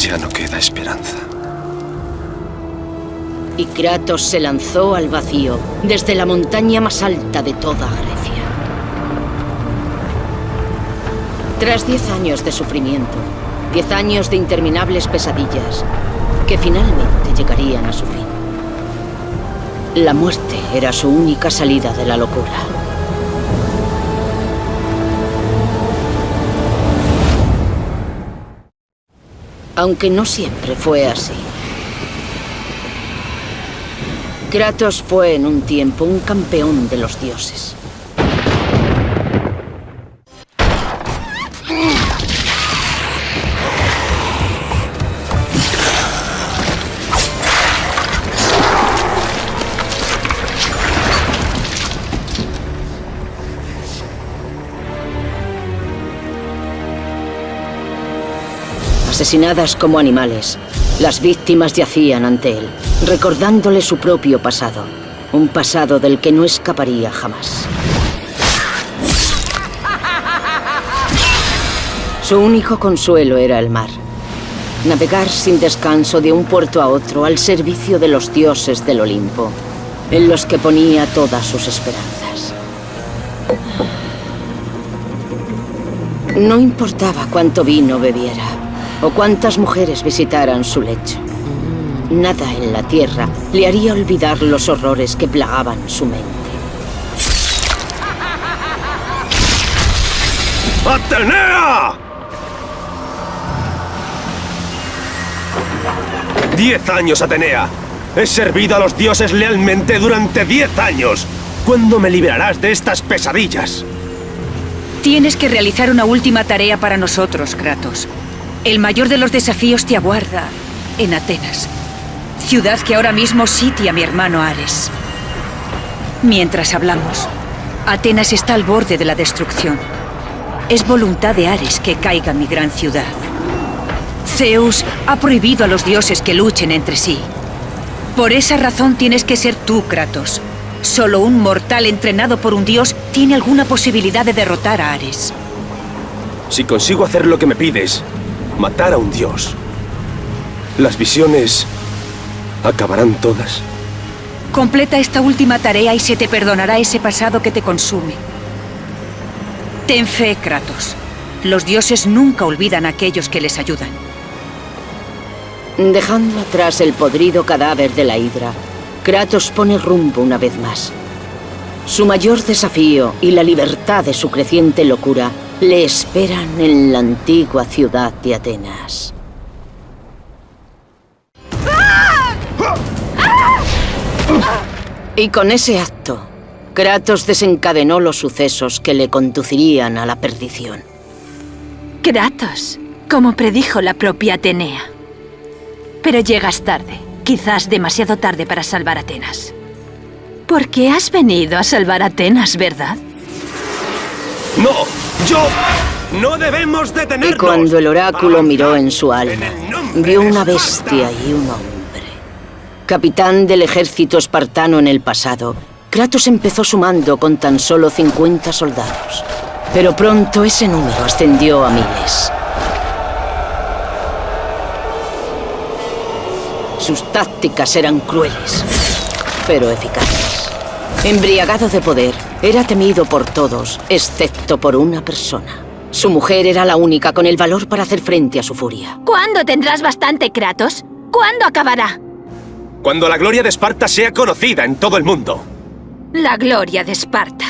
Ya no queda esperanza. Y Kratos se lanzó al vacío, desde la montaña más alta de toda Grecia. Tras diez años de sufrimiento, diez años de interminables pesadillas, que finalmente llegarían a su fin. La muerte era su única salida de la locura. Aunque no siempre fue así. Kratos fue en un tiempo un campeón de los dioses. Asesinadas como animales, las víctimas yacían ante él, recordándole su propio pasado. Un pasado del que no escaparía jamás. Su único consuelo era el mar. Navegar sin descanso de un puerto a otro al servicio de los dioses del Olimpo, en los que ponía todas sus esperanzas. No importaba cuánto vino bebiera, o cuántas mujeres visitaran su lecho. Nada en la tierra le haría olvidar los horrores que plagaban su mente. ¡Atenea! ¡Diez años, Atenea! He servido a los dioses lealmente durante diez años. ¿Cuándo me liberarás de estas pesadillas? Tienes que realizar una última tarea para nosotros, Kratos. El mayor de los desafíos te aguarda en Atenas. Ciudad que ahora mismo sitia a mi hermano Ares. Mientras hablamos, Atenas está al borde de la destrucción. Es voluntad de Ares que caiga mi gran ciudad. Zeus ha prohibido a los dioses que luchen entre sí. Por esa razón tienes que ser tú, Kratos. Solo un mortal entrenado por un dios tiene alguna posibilidad de derrotar a Ares. Si consigo hacer lo que me pides, matar a un dios, las visiones acabarán todas. Completa esta última tarea y se te perdonará ese pasado que te consume. Ten fe, Kratos. Los dioses nunca olvidan a aquellos que les ayudan. Dejando atrás el podrido cadáver de la hidra, Kratos pone rumbo una vez más. Su mayor desafío y la libertad de su creciente locura le esperan en la antigua ciudad de Atenas. Y con ese acto, Kratos desencadenó los sucesos que le conducirían a la perdición. Kratos, como predijo la propia Atenea. Pero llegas tarde, quizás demasiado tarde para salvar Atenas. Porque has venido a salvar Atenas, ¿verdad? ¡No! ¡Yo! ¡No debemos detenernos! Y cuando el oráculo miró en su alma, vio una bestia y un hombre. Capitán del ejército espartano en el pasado, Kratos empezó sumando con tan solo 50 soldados. Pero pronto ese número ascendió a miles. Sus tácticas eran crueles, pero eficaces. Embriagado de poder, era temido por todos, excepto por una persona. Su mujer era la única con el valor para hacer frente a su furia. ¿Cuándo tendrás bastante, Kratos? ¿Cuándo acabará? Cuando la gloria de Esparta sea conocida en todo el mundo. La gloria de Esparta.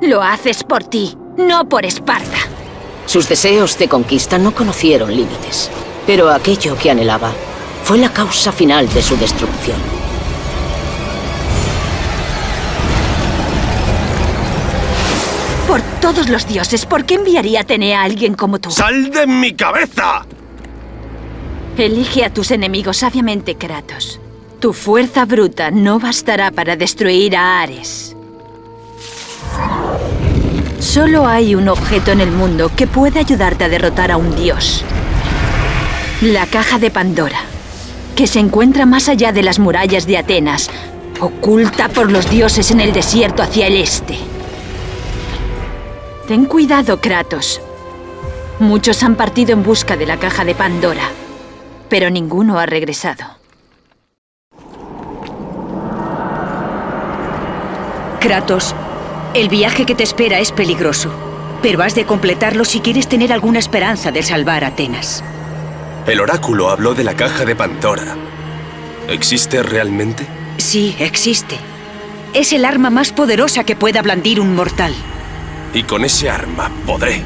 Lo haces por ti, no por Esparta. Sus deseos de conquista no conocieron límites, pero aquello que anhelaba fue la causa final de su destrucción. Todos los dioses, ¿por qué enviaría Atenea a alguien como tú? ¡Sal de mi cabeza! Elige a tus enemigos sabiamente, Kratos. Tu fuerza bruta no bastará para destruir a Ares. Solo hay un objeto en el mundo que puede ayudarte a derrotar a un dios. La caja de Pandora, que se encuentra más allá de las murallas de Atenas, oculta por los dioses en el desierto hacia el este. Ten cuidado, Kratos. Muchos han partido en busca de la caja de Pandora. pero ninguno ha regresado. Kratos, el viaje que te espera es peligroso, pero has de completarlo si quieres tener alguna esperanza de salvar Atenas. El oráculo habló de la caja de Pandora. ¿Existe realmente? Sí, existe. Es el arma más poderosa que pueda blandir un mortal. Y con ese arma podré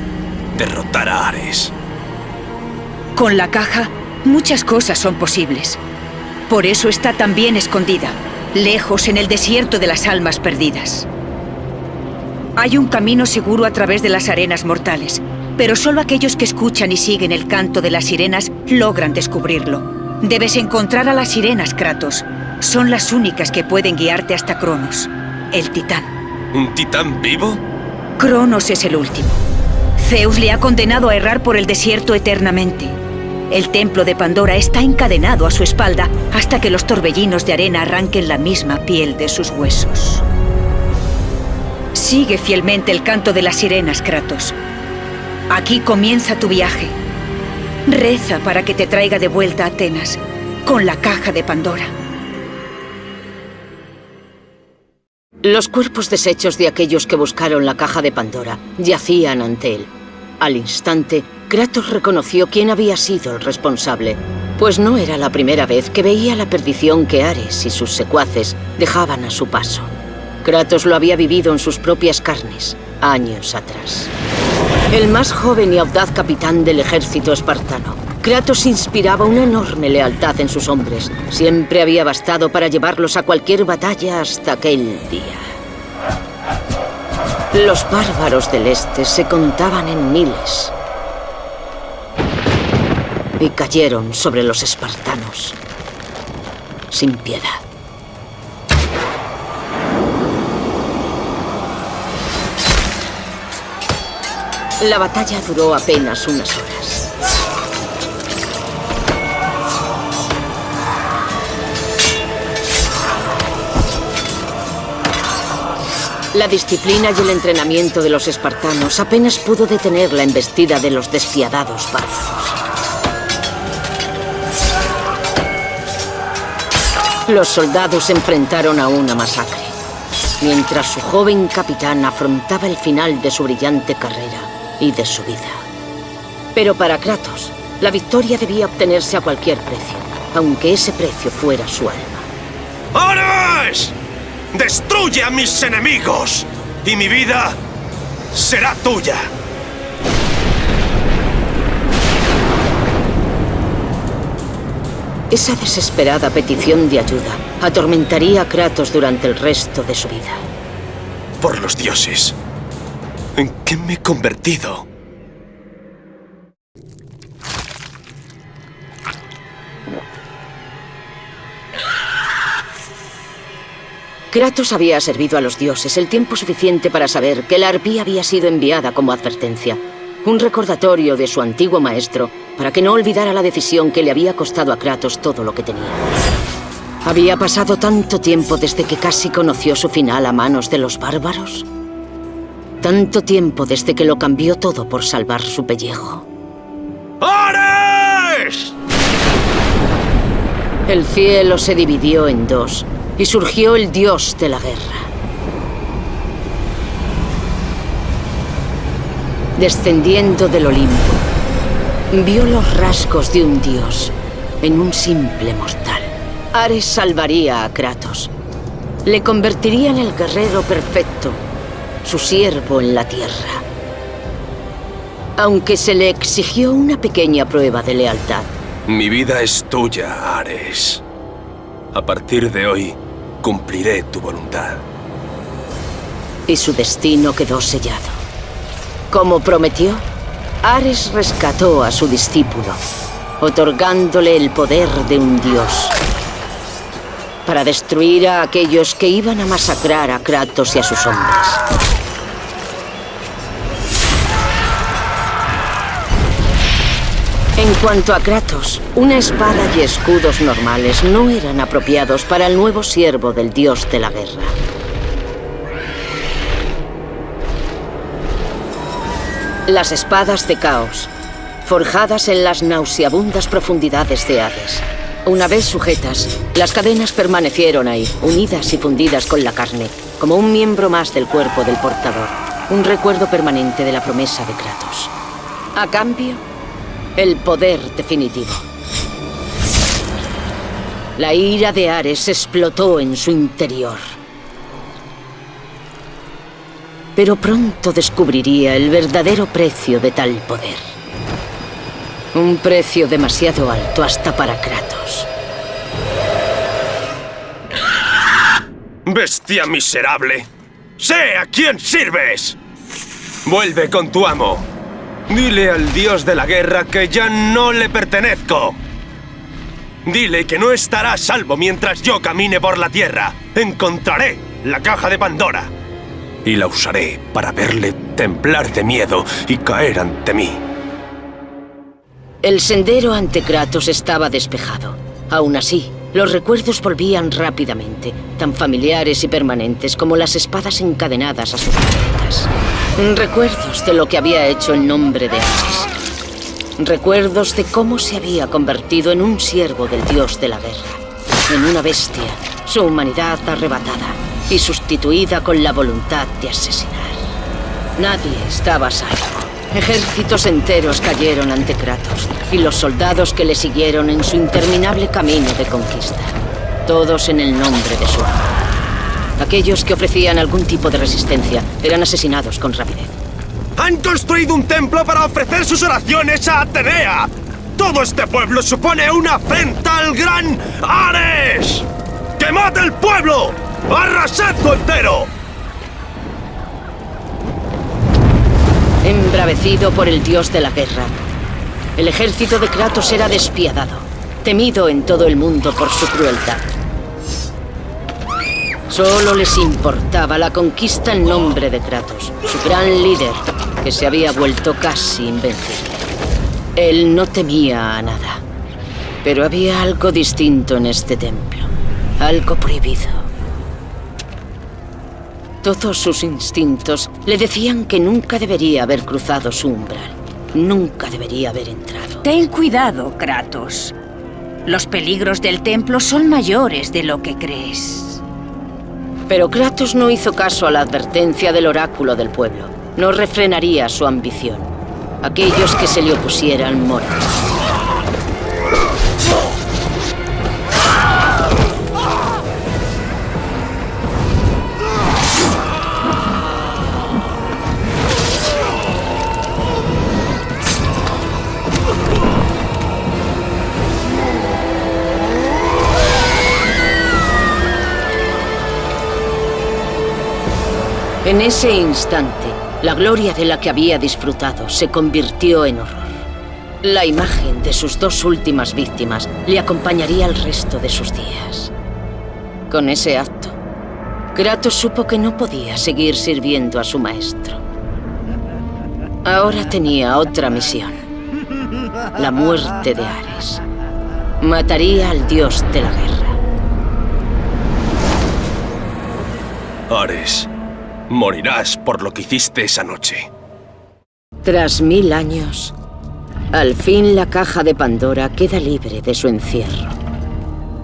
derrotar a Ares. Con la caja, muchas cosas son posibles. Por eso está tan bien escondida, lejos en el desierto de las almas perdidas. Hay un camino seguro a través de las arenas mortales, pero solo aquellos que escuchan y siguen el canto de las sirenas logran descubrirlo. Debes encontrar a las sirenas, Kratos. Son las únicas que pueden guiarte hasta Cronos, el titán. ¿Un titán vivo? Cronos es el último. Zeus le ha condenado a errar por el desierto eternamente. El templo de Pandora está encadenado a su espalda hasta que los torbellinos de arena arranquen la misma piel de sus huesos. Sigue fielmente el canto de las sirenas, Kratos. Aquí comienza tu viaje. Reza para que te traiga de vuelta a Atenas, con la caja de Pandora. Los cuerpos deshechos de aquellos que buscaron la caja de Pandora yacían ante él. Al instante, Kratos reconoció quién había sido el responsable, pues no era la primera vez que veía la perdición que Ares y sus secuaces dejaban a su paso. Kratos lo había vivido en sus propias carnes, años atrás. El más joven y audaz capitán del ejército espartano, Kratos inspiraba una enorme lealtad en sus hombres. Siempre había bastado para llevarlos a cualquier batalla hasta aquel día. Los bárbaros del este se contaban en miles. Y cayeron sobre los espartanos. Sin piedad. La batalla duró apenas unas horas. La disciplina y el entrenamiento de los espartanos apenas pudo detener la embestida de los despiadados partos. Los soldados se enfrentaron a una masacre, mientras su joven capitán afrontaba el final de su brillante carrera y de su vida. Pero para Kratos, la victoria debía obtenerse a cualquier precio, aunque ese precio fuera su alma. ¡Ares! ¡Destruye a mis enemigos! Y mi vida será tuya. Esa desesperada petición de ayuda atormentaría a Kratos durante el resto de su vida. Por los dioses. ¿En qué me he convertido? Kratos había servido a los dioses el tiempo suficiente para saber que la arpía había sido enviada como advertencia. Un recordatorio de su antiguo maestro para que no olvidara la decisión que le había costado a Kratos todo lo que tenía. ¿Había pasado tanto tiempo desde que casi conoció su final a manos de los bárbaros? Tanto tiempo desde que lo cambió todo por salvar su pellejo. ¡Ares! El cielo se dividió en dos y surgió el dios de la guerra. Descendiendo del Olimpo, vio los rasgos de un dios en un simple mortal. Ares salvaría a Kratos. Le convertiría en el guerrero perfecto, su siervo en la tierra. Aunque se le exigió una pequeña prueba de lealtad. Mi vida es tuya, Ares. A partir de hoy, cumpliré tu voluntad. Y su destino quedó sellado. Como prometió, Ares rescató a su discípulo, otorgándole el poder de un dios. Para destruir a aquellos que iban a masacrar a Kratos y a sus hombres. Cuanto a Kratos, una espada y escudos normales no eran apropiados para el nuevo siervo del dios de la guerra. Las espadas de caos forjadas en las nauseabundas profundidades de Hades. Una vez sujetas, las cadenas permanecieron ahí, unidas y fundidas con la carne, como un miembro más del cuerpo del portador, un recuerdo permanente de la promesa de Kratos. A cambio, el poder definitivo. La ira de Ares explotó en su interior. Pero pronto descubriría el verdadero precio de tal poder. Un precio demasiado alto hasta para Kratos. ¡Bestia miserable! ¡Sé a quién sirves! Vuelve con tu amo. Dile al dios de la guerra que ya no le pertenezco. Dile que no estará a salvo mientras yo camine por la tierra. Encontraré la caja de Pandora. Y la usaré para verle temblar de miedo y caer ante mí. El sendero ante Kratos estaba despejado. Aún así, los recuerdos volvían rápidamente, tan familiares y permanentes como las espadas encadenadas a sus Recuerdos de lo que había hecho en nombre de Ares. Recuerdos de cómo se había convertido en un siervo del dios de la guerra. En una bestia, su humanidad arrebatada y sustituida con la voluntad de asesinar. Nadie estaba salvo. Ejércitos enteros cayeron ante Kratos y los soldados que le siguieron en su interminable camino de conquista. Todos en el nombre de su amo. Aquellos que ofrecían algún tipo de resistencia eran asesinados con rapidez. ¡Han construido un templo para ofrecer sus oraciones a Atenea! ¡Todo este pueblo supone una afrenta al gran Ares! ¡Quemad el pueblo! ¡Arrasadlo entero! Embravecido por el dios de la guerra, el ejército de Kratos era despiadado, temido en todo el mundo por su crueldad. Solo les importaba la conquista en nombre de Kratos, su gran líder, que se había vuelto casi invencible. Él no temía a nada, pero había algo distinto en este templo, algo prohibido. Todos sus instintos le decían que nunca debería haber cruzado su umbral, nunca debería haber entrado. Ten cuidado, Kratos. Los peligros del templo son mayores de lo que crees. Pero Kratos no hizo caso a la advertencia del oráculo del pueblo. No refrenaría su ambición. Aquellos que se le opusieran morían. En ese instante, la gloria de la que había disfrutado se convirtió en horror. La imagen de sus dos últimas víctimas le acompañaría el resto de sus días. Con ese acto, Kratos supo que no podía seguir sirviendo a su maestro. Ahora tenía otra misión. La muerte de Ares. Mataría al dios de la guerra. Ares, morirás por lo que hiciste esa noche. Tras mil años, al fin la caja de Pandora queda libre de su encierro.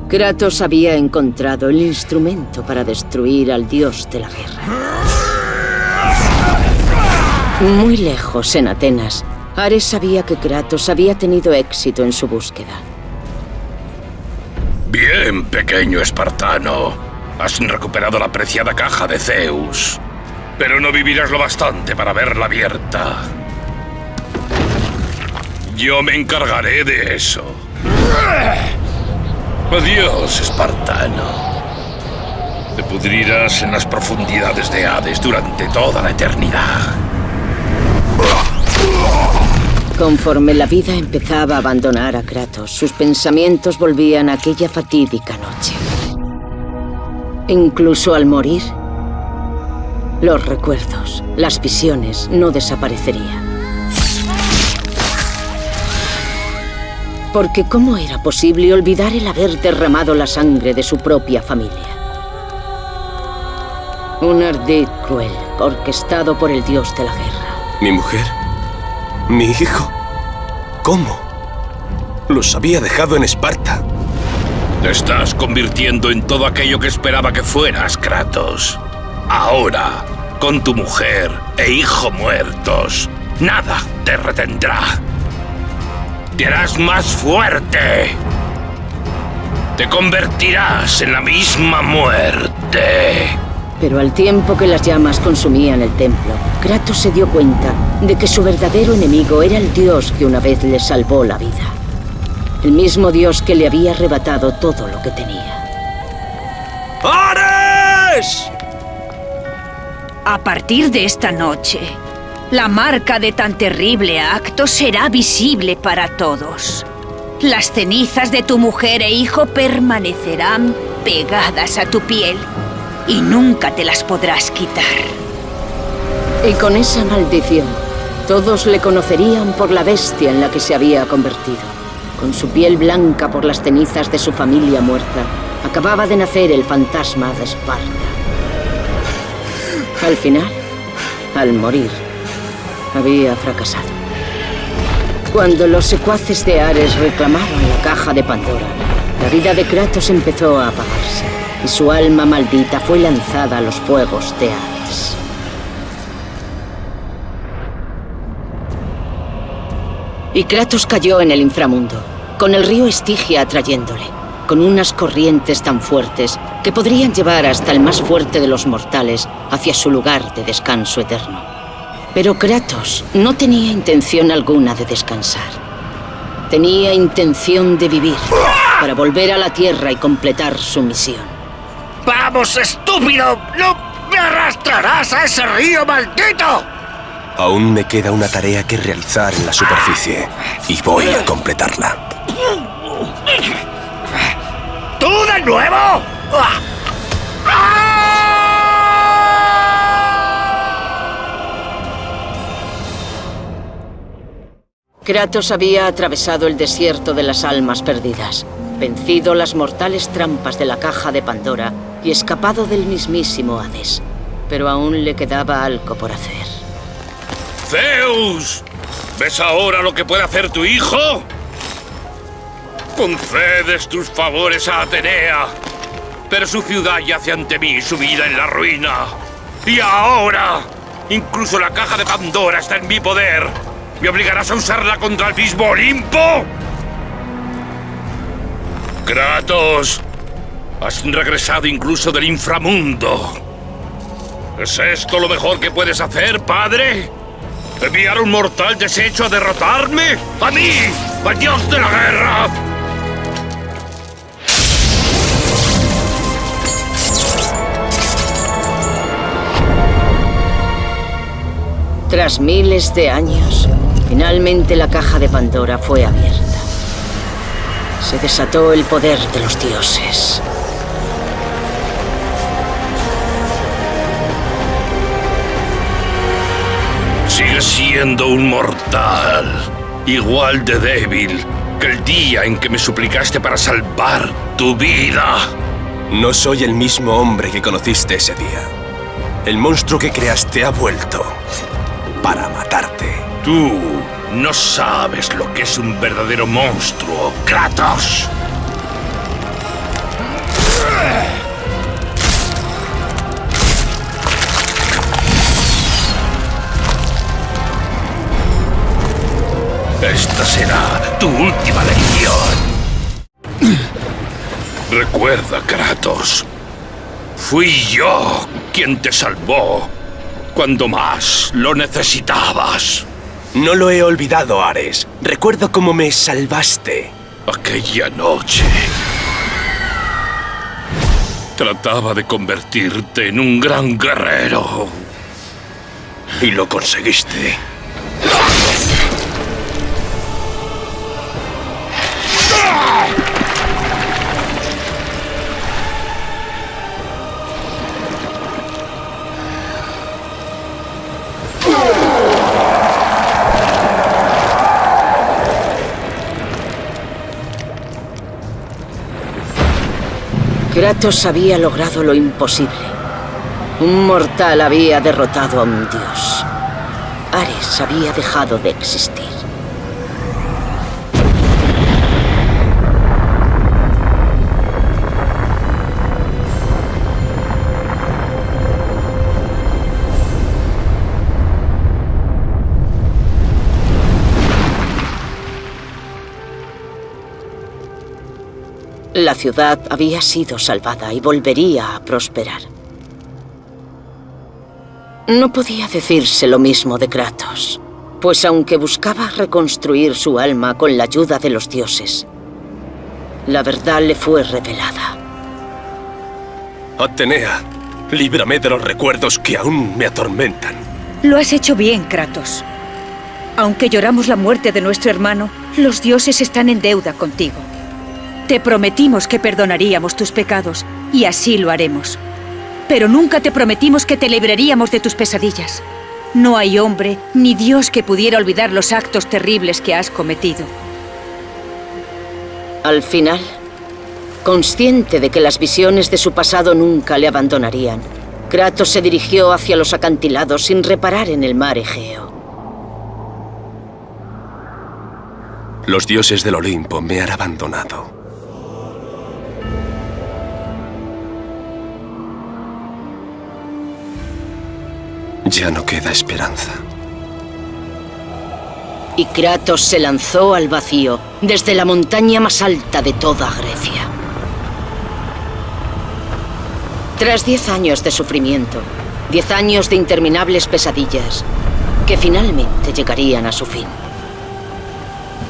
Kratos había encontrado el instrumento para destruir al dios de la guerra. Muy lejos, en Atenas, Ares sabía que Kratos había tenido éxito en su búsqueda. Bien, pequeño espartano. Has recuperado la preciada caja de Zeus. Pero no vivirás lo bastante para verla abierta. Yo me encargaré de eso. Adiós, espartano. Te pudrirás en las profundidades de Hades durante toda la eternidad. Conforme la vida empezaba a abandonar a Kratos, sus pensamientos volvían a aquella fatídica noche. Incluso al morir, los recuerdos, las visiones no desaparecerían. Porque ¿cómo era posible olvidar el haber derramado la sangre de su propia familia? Un ardid cruel, orquestado por el dios de la guerra. ¿Mi mujer? ¿Mi hijo? ¿Cómo? Los había dejado en Esparta. Te estás convirtiendo en todo aquello que esperaba que fueras, Kratos. Ahora, con tu mujer e hijo muertos, nada te retendrá. Te harás más fuerte. Te convertirás en la misma muerte. Pero al tiempo que las llamas consumían el templo, Kratos se dio cuenta de que su verdadero enemigo era el dios que una vez le salvó la vida. El mismo dios que le había arrebatado todo lo que tenía. ¡Ares! A partir de esta noche, la marca de tan terrible acto será visible para todos. Las cenizas de tu mujer e hijo permanecerán pegadas a tu piel y nunca te las podrás quitar. Y con esa maldición, todos le conocerían por la bestia en la que se había convertido. Con su piel blanca por las cenizas de su familia muerta, acababa de nacer el fantasma de Esparta. Al final, al morir, había fracasado. Cuando los secuaces de Ares reclamaron la caja de Pandora, la vida de Kratos empezó a apagarse y su alma maldita fue lanzada a los fuegos de Hades. Y Kratos cayó en el inframundo, con el río Estigia atrayéndole, con unas corrientes tan fuertes que podrían llevar hasta el más fuerte de los mortales hacia su lugar de descanso eterno. Pero Kratos no tenía intención alguna de descansar. Tenía intención de vivir, para volver a la Tierra y completar su misión. ¡Vamos, estúpido! ¡No me arrastrarás a ese río maldito! Aún me queda una tarea que realizar en la superficie y voy a completarla. ¿Tú de nuevo? Kratos había atravesado el desierto de las almas perdidas, vencido las mortales trampas de la caja de Pandora y escapado del mismísimo Hades. Pero aún le quedaba algo por hacer. ¡Zeus! ¿Ves ahora lo que puede hacer tu hijo? Concedes tus favores a Atenea, pero su ciudad yace ante mí sumida en la ruina. Y ahora, incluso la caja de Pandora está en mi poder. ¿Me obligarás a usarla contra el mismo Olimpo? Kratos, has regresado incluso del inframundo. ¿Es esto lo mejor que puedes hacer, padre? ¿Enviar un mortal deshecho a derrotarme? ¡A mí! ¡Al dios de la guerra! Tras miles de años, finalmente la caja de Pandora fue abierta. Se desató el poder de los dioses. Sigues siendo un mortal, igual de débil que el día en que me suplicaste para salvar tu vida. No soy el mismo hombre que conociste ese día. El monstruo que creaste ha vuelto para matarte. Tú no sabes lo que es un verdadero monstruo, Kratos. Esta será tu última lección. Recuerda, Kratos. Fui yo quien te salvó cuando más lo necesitabas. No lo he olvidado, Ares. Recuerdo cómo me salvaste. Aquella noche... Trataba de convertirte en un gran guerrero. Y lo conseguiste. Kratos había logrado lo imposible. Un mortal había derrotado a un dios. Ares había dejado de existir. La ciudad había sido salvada y volvería a prosperar. No podía decirse lo mismo de Kratos, pues aunque buscaba reconstruir su alma con la ayuda de los dioses, la verdad le fue revelada. Atenea, líbrame de los recuerdos que aún me atormentan. Lo has hecho bien, Kratos. Aunque lloramos la muerte de nuestro hermano, los dioses están en deuda contigo. Te prometimos que perdonaríamos tus pecados, y así lo haremos. Pero nunca te prometimos que te libraríamos de tus pesadillas. No hay hombre ni Dios que pudiera olvidar los actos terribles que has cometido. Al final, consciente de que las visiones de su pasado nunca le abandonarían, Kratos se dirigió hacia los acantilados sin reparar en el mar Egeo. Los dioses del Olimpo me han abandonado. Ya no queda esperanza. Y Kratos se lanzó al vacío, desde la montaña más alta de toda Grecia. Tras diez años de sufrimiento, diez años de interminables pesadillas, que finalmente llegarían a su fin.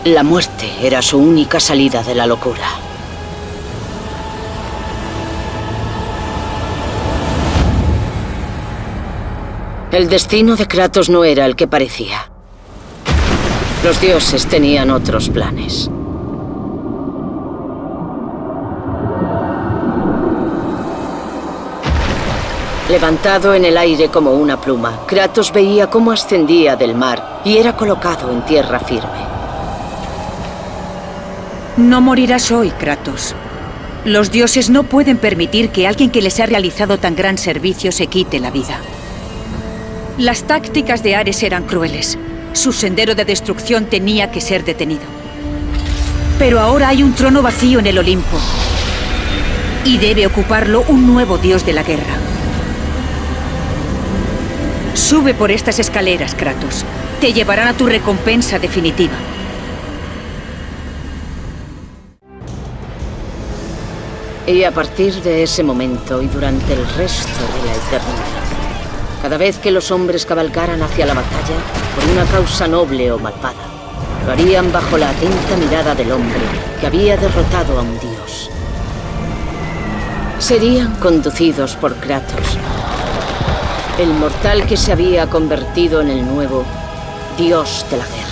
La muerte era su única salida de la locura. El destino de Kratos no era el que parecía. Los dioses tenían otros planes. Levantado en el aire como una pluma, Kratos veía cómo ascendía del mar y era colocado en tierra firme. No morirás hoy, Kratos. Los dioses no pueden permitir que alguien que les ha realizado tan gran servicio se quite la vida. Las tácticas de Ares eran crueles. Su sendero de destrucción tenía que ser detenido. Pero ahora hay un trono vacío en el Olimpo. Y debe ocuparlo un nuevo dios de la guerra. Sube por estas escaleras, Kratos. Te llevarán a tu recompensa definitiva. Y a partir de ese momento y durante el resto de la eternidad, cada vez que los hombres cabalgaran hacia la batalla, por una causa noble o malvada, lo harían bajo la atenta mirada del hombre que había derrotado a un dios. Serían conducidos por Kratos, el mortal que se había convertido en el nuevo dios de la guerra.